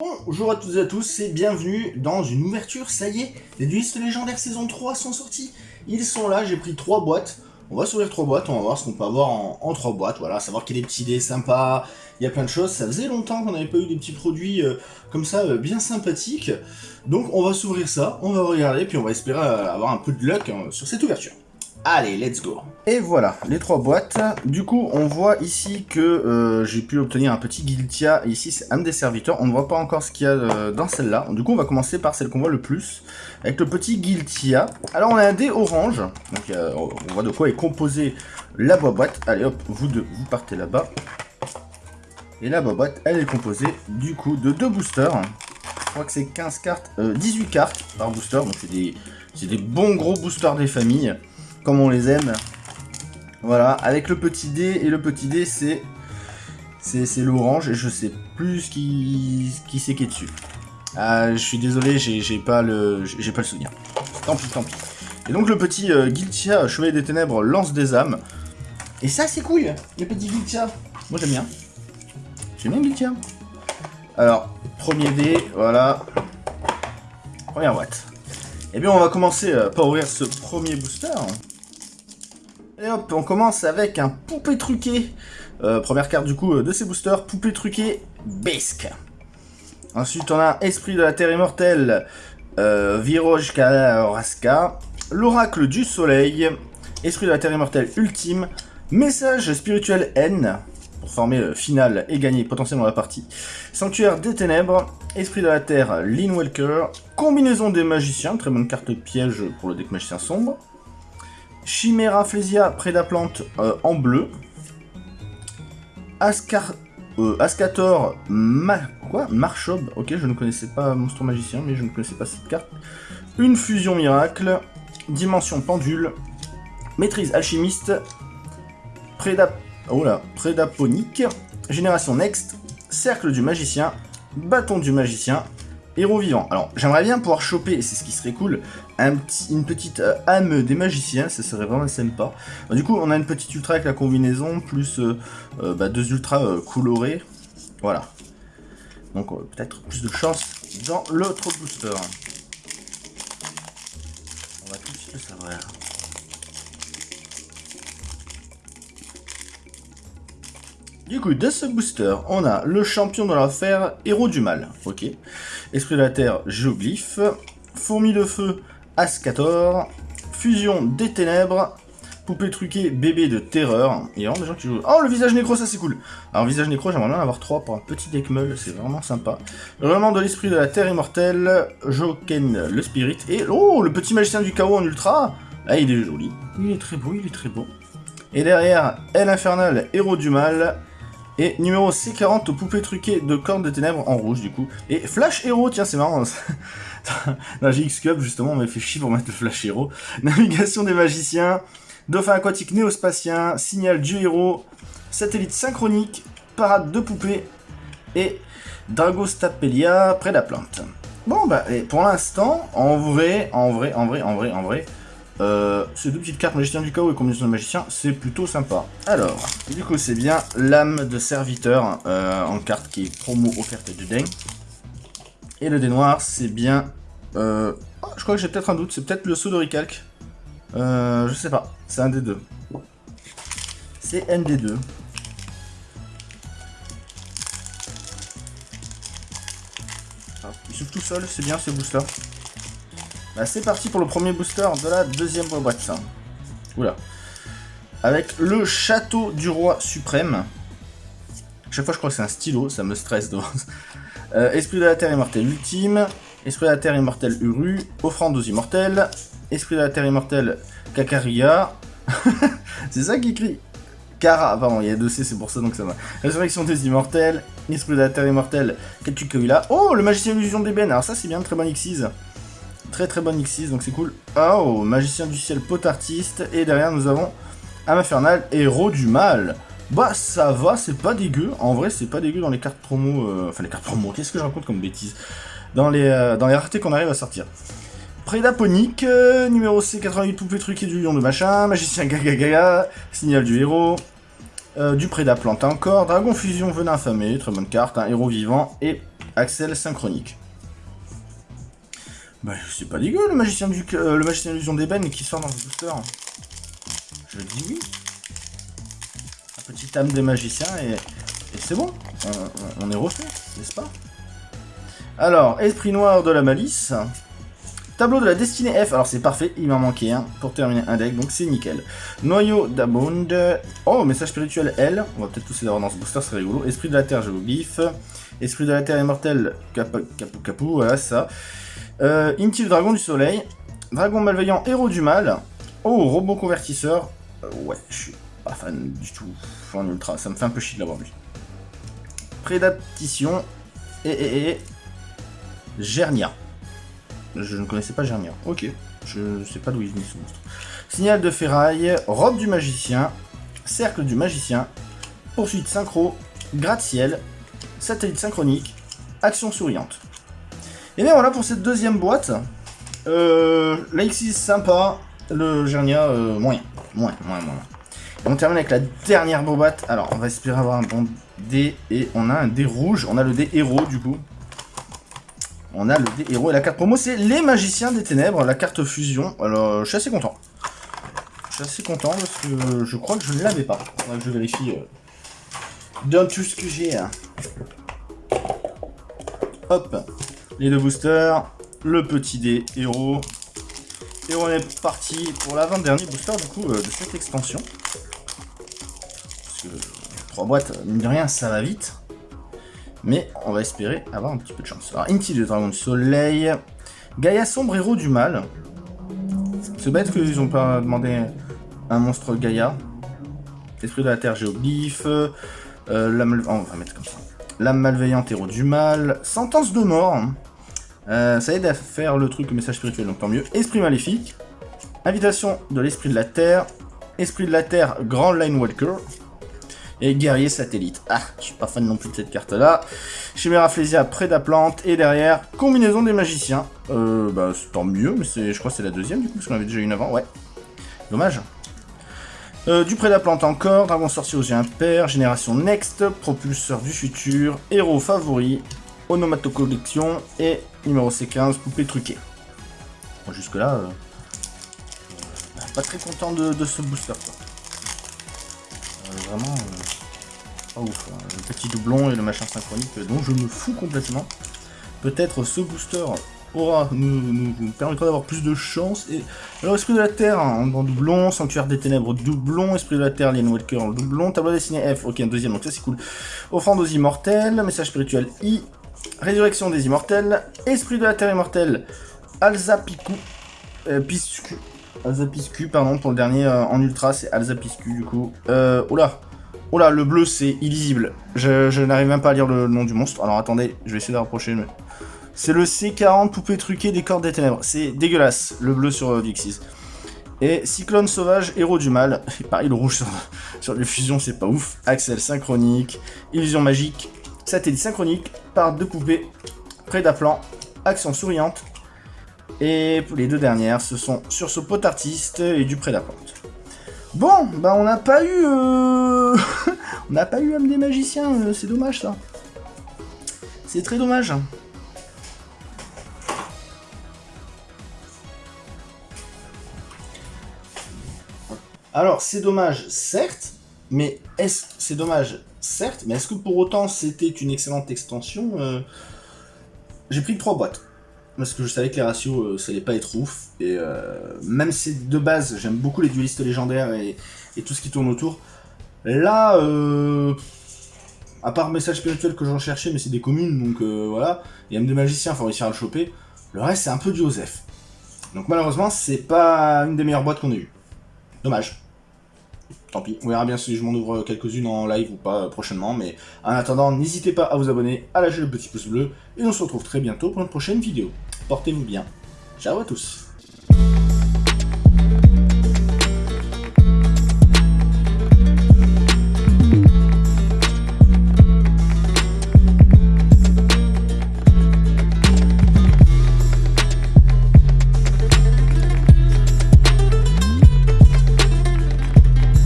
Bonjour à toutes et à tous et bienvenue dans une ouverture, ça y est, les duelistes légendaires saison 3 sont sortis. Ils sont là, j'ai pris 3 boîtes. On va s'ouvrir 3 boîtes, on va voir ce qu'on peut avoir en, 3 boîtes, voilà, savoir qu'il y a des petits dés sympas, il y a plein de choses. Ça faisait longtemps qu'on n'avait pas eu des petits produits euh, comme ça, euh, bien sympathiques. Donc on va s'ouvrir ça, on va regarder, puis on va espérer euh, avoir un peu de luck sur cette ouverture. Allez, let's go Et voilà, les trois boîtes. Du coup, on voit ici que euh, j'ai pu obtenir un petit Guiltia. ici, c'est un des serviteurs. On ne voit pas encore ce qu'il y a euh, dans celle-là. Du coup, on va commencer par celle qu'on voit le plus. Avec le petit Guiltia. Alors, on a un dé orange. Donc, on voit de quoi est composé la boîte. Allez, hop, vous deux, vous partez là-bas. Et la boîte, elle est composée, du coup, de deux boosters. Je crois que c'est 15 cartes, 18 euh, cartes par booster. Donc, c'est des, des bons gros boosters des familles comme on les aime. Voilà, avec le petit dé, et le petit dé, c'est c'est l'orange, et je sais plus qui, qui c'est qui est dessus. Ah, je suis désolé, j'ai pas le pas le souvenir. Tant pis, tant pis. Et donc le petit euh, Giltia, Chevalier des Ténèbres, lance des âmes. Et ça, c'est cool, le petit Giltia. Moi, j'aime bien. J'aime bien Giltia. Alors, premier dé, voilà. Première boîte. Et eh bien, on va commencer euh, par ouvrir ce premier booster. Et hop, on commence avec un poupée truqué. Euh, première carte du coup euh, de ces boosters, poupée truquée, Bisque. Ensuite, on a Esprit de la Terre Immortelle, euh, Viroj l'Oracle du Soleil, Esprit de la Terre Immortelle Ultime, Message spirituel N, pour former le final et gagner potentiellement la partie, Sanctuaire des Ténèbres, Esprit de la Terre Walker, Combinaison des Magiciens, très bonne carte piège pour le deck Magicien Sombre, Chimera Flesia Prédaplante euh, en bleu. Ascar, euh, Ascator Ma, quoi? Marchob. Ok, je ne connaissais pas Monstre Magicien, mais je ne connaissais pas cette carte. Une fusion miracle. Dimension pendule. Maîtrise alchimiste. Préda... Oh là, Prédaponique. Génération Next. Cercle du magicien. Bâton du magicien. Héros vivant. Alors, j'aimerais bien pouvoir choper, et c'est ce qui serait cool, une petite euh, âme des magiciens, ça serait vraiment sympa. du coup, on a une petite ultra avec la combinaison, plus euh, euh, bah, deux ultras colorés. Voilà. Donc, peut-être plus de chance dans l'autre booster. On va tout de suite le savoir. Du coup, de ce booster, on a le champion de l'affaire, héros du mal. Ok. Esprit de la Terre, Géoglyphe. Fourmi de Feu, Ascator. Fusion des Ténèbres. Poupée truquée, bébé de terreur. Il y a vraiment des gens qui jouent. Oh, le visage nécro, ça c'est cool. Alors, visage nécro, j'aimerais bien en avoir 3 pour un petit deck meul, c'est vraiment sympa. Vraiment de l'esprit de la terre immortelle, Joken le spirit. Et oh, le petit magicien du chaos en ultra. Ah, il est joli. Il est très beau, il est très beau. Et derrière, Elle infernale, héros du mal. Et numéro C40, poupée truquée de cornes de ténèbres en rouge, du coup. Et Flash Hero, tiens, c'est marrant. Dans GX Cup, justement, on m'a fait chier pour mettre le Flash Hero. Navigation des magiciens, dauphin aquatique néospatien, signal du héros, satellite synchronique, parade de poupées et Dragostapelia près de la plante. Bon, bah, et pour l'instant, en vrai, en vrai, en vrai, en vrai, en vrai, euh, ces deux petites cartes magicien du chaos et combinaison de magicien, c'est plutôt sympa. Alors, du coup, c'est bien l'âme de serviteur euh, en carte qui est promo offerte du dingue. Et le dé noir, c'est bien... Euh, oh, je crois que j'ai peut-être un doute, c'est peut-être le saut de Recalc. Euh, je sais pas, c'est un des deux. C'est ND2. Il s'ouvre tout seul, c'est bien ce booster. Bah, c'est parti pour le premier booster de la deuxième boîte. Oula. Avec le château du roi suprême. chaque fois je crois que c'est un stylo, ça me stresse. Euh, esprit de la terre immortelle ultime. Esprit de la terre immortelle Uru. Offrande aux immortels. Esprit de la terre immortelle Kakaria. c'est ça qui écrit. Kara, pardon, il y a deux C, c'est pour ça donc ça va. Résurrection des immortels. Esprit de la terre immortelle Ketukoila. Oh, le magicien illusion d'ébène. Alors ça c'est bien, très bon Xyz. Très très bonne X6, donc c'est cool. Oh, Magicien du ciel, pot artiste. Et derrière, nous avons Âme infernale, héros du mal. Bah, ça va, c'est pas dégueu. En vrai, c'est pas dégueu dans les cartes promo. Euh, enfin, les cartes promo, qu'est-ce que je raconte comme bêtise? Dans les, euh, les raretés qu'on arrive à sortir. Prédaponique, euh, numéro C88, poupée truquée du lion de machin, magicien gaga signal du héros, du prédaplante encore, dragon fusion venin affamé, très bonne carte, un héros vivant, et Axel synchronique. Bah, c'est pas dégueu le magicien du euh, le magicien illusion d'ébène qui sort dans le booster. Je dis oui. Un petit âme des magiciens et, c'est bon. On, est refait, n'est-ce pas? Alors, esprit noir de la malice. Tableau de la destinée F, alors c'est parfait, il m'en manquait un pour terminer un deck, donc c'est nickel. Noyau d'Abond, oh, message spirituel L, on va peut-être tous les avoir dans ce booster, c'est rigolo. Esprit de la Terre, je vous bif. Esprit de la Terre immortel, Capou Capou, voilà ça. Euh, Inti le Dragon du Soleil. Dragon malveillant, héros du mal. Oh, robot convertisseur. Euh, ouais, je suis pas fan du tout en ultra, ça me fait un peu chier de l'avoir lui. Prédaptition. Et, et, et. Gernia. Je ne connaissais pas Gernia. Ok. Je sais pas d'où il venait ce monstre. Signal de ferraille, robe du magicien, cercle du magicien, poursuite synchro, gratte-ciel, satellite synchronique, action souriante. Et bien voilà pour cette deuxième boîte. Euh, L'Axis sympa, le Gernia euh, moyen. Moins, moins, moins. on termine avec la dernière boîte. Alors on va espérer avoir un bon dé et on a un dé rouge. On a le dé héros du coup on a le dé héros et la carte promo, c'est les magiciens des ténèbres, la carte fusion. Alors, je suis assez content. Je suis assez content parce que je crois que je ne l'avais pas. que je vérifie euh, dans tout ce que j'ai. Hein. Hop, les deux boosters, le petit dé héros. Et on est parti pour l'avant-dernier booster du coup euh, de cette extension. Parce que trois boîtes, mine de rien, ça va vite. Mais on va espérer avoir un petit peu de chance. Alors, Inti de Dragon de Soleil. Gaïa Sombre, héros du mal. C'est bête qu'ils ont pas demandé un monstre Gaïa. Esprit de la Terre, Géobif. Euh, la oh, on va mettre comme ça. L'âme malveillante, héros du mal. Sentence de mort. Euh, ça aide à faire le truc, le message spirituel, donc tant mieux. Esprit maléfique. Invitation de l'esprit de la Terre. Esprit de la Terre, Grand Line Walker. Et guerrier satellite. Ah, je suis pas fan non plus de cette carte-là. Chimera Flésia, Prédaplante. Et derrière, combinaison des magiciens. Euh, bah, c'est tant mieux, mais je crois que c'est la deuxième du coup, parce qu'on avait déjà une avant. Ouais. Dommage. Euh, du Prédaplante encore, Dragon Sorcier aux yeux impairs, Génération Next, Propulseur du futur, Héros favori, Onomato Collection et numéro C15, Poupée truquée. Jusque là, euh, pas très content de, ce booster. Quoi. vraiment, pas ouf. Hein. Le petit doublon et le machin synchronique dont je me fous complètement. Peut-être ce booster aura, nous, permettra d'avoir plus de chance. Et alors, Esprit de la Terre hein, en doublon, Sanctuaire des Ténèbres doublon, Esprit de la Terre, Lien Walker en doublon, Tableau dessiné F, ok, un deuxième, donc ça c'est cool. Offrande aux immortels, Message spirituel I, Résurrection des immortels, Esprit de la Terre immortel, Alzapiku, euh, Piscu, Alzapiscu, pardon, pour le dernier euh, en ultra, c'est Alzapiscu du coup. Euh, oula, oula, le bleu c'est illisible. Je, n'arrive même pas à lire le nom du monstre. Alors attendez, je vais essayer de rapprocher. Mais... C'est le C40 poupée truquée des cordes des ténèbres. C'est dégueulasse, le bleu sur euh, Vixis. Et Cyclone Sauvage, héros du mal. Et pareil, le rouge sur, sur les fusions, c'est pas ouf. Axel synchronique, illusion magique, satellite synchronique, part de poupées, prédaplan, action souriante, et les deux dernières, ce sont sur ce pot artiste et du Prédapente. Bon, bah on n'a pas eu... Euh, on n'a pas eu âme des magiciens, euh, c'est dommage ça. C'est très dommage. Alors, c'est dommage, certes, mais est-ce c'est dommage, certes, mais est-ce que pour autant c'était une excellente extension euh, J'ai pris trois boîtes parce que je savais que les ratios, euh, ça allait pas être ouf. Et euh, même si de base, j'aime beaucoup les duelistes légendaires et, tout ce qui tourne autour. Là, à part message spirituel que j'en cherchais, mais c'est des communes, donc voilà. Et même des magiciens, il faut réussir à le choper. Le reste, c'est un peu du Joseph. Donc malheureusement, c'est pas une des meilleures boîtes qu'on ait eues. Dommage. Tant pis, on verra bien si je m'en ouvre quelques-unes en live ou pas prochainement, mais en attendant, n'hésitez pas à vous abonner, à lâcher le petit pouce bleu, et on se retrouve très bientôt pour une prochaine vidéo. Portez-vous bien. Ciao à tous